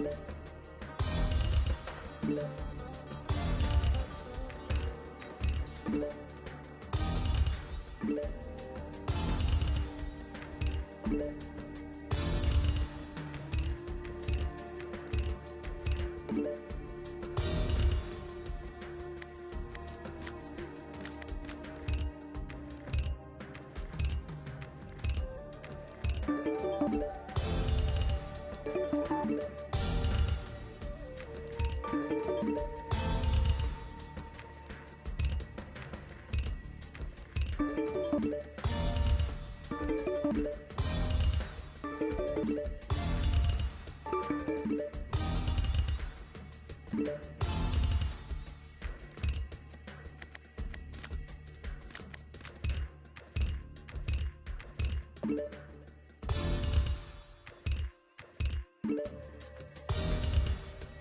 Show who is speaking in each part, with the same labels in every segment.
Speaker 1: you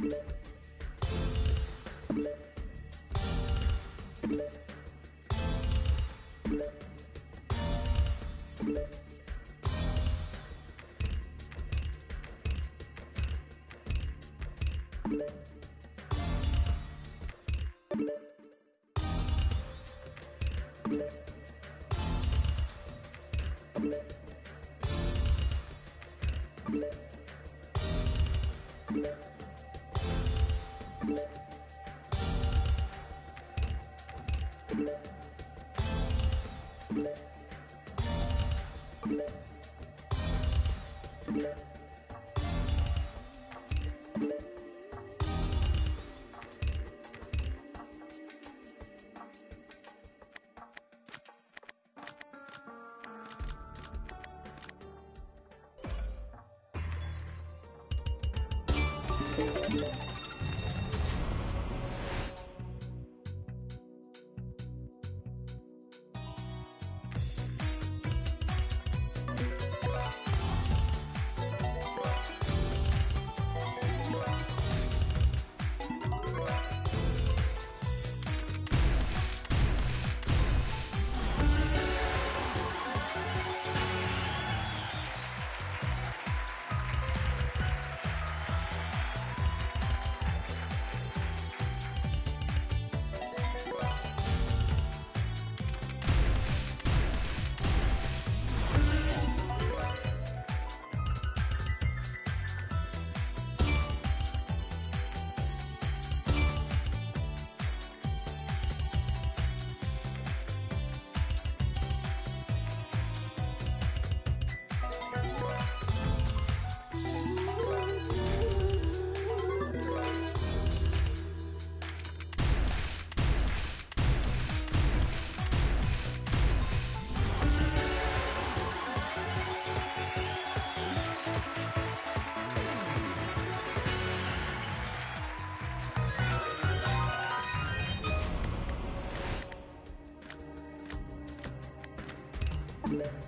Speaker 1: you Yeah. Yeah.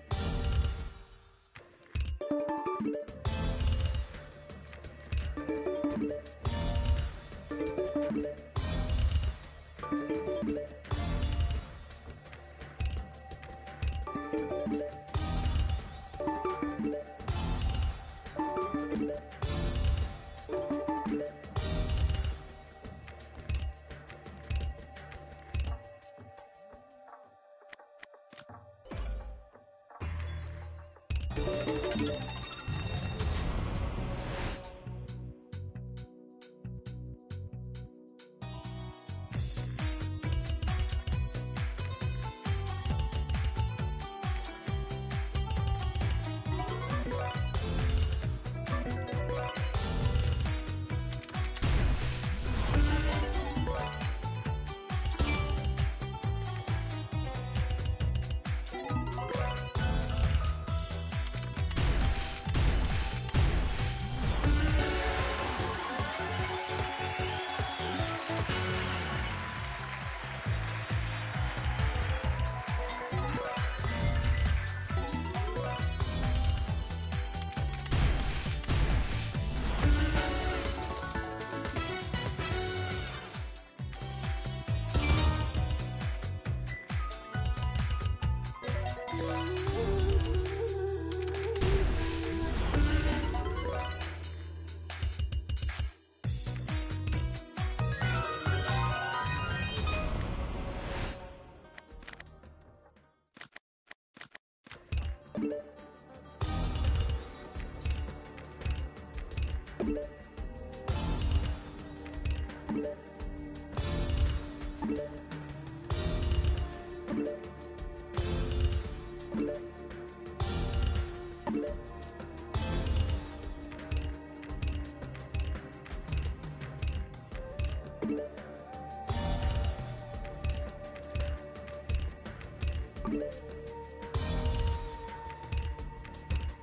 Speaker 1: Thank you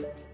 Speaker 1: Thank you.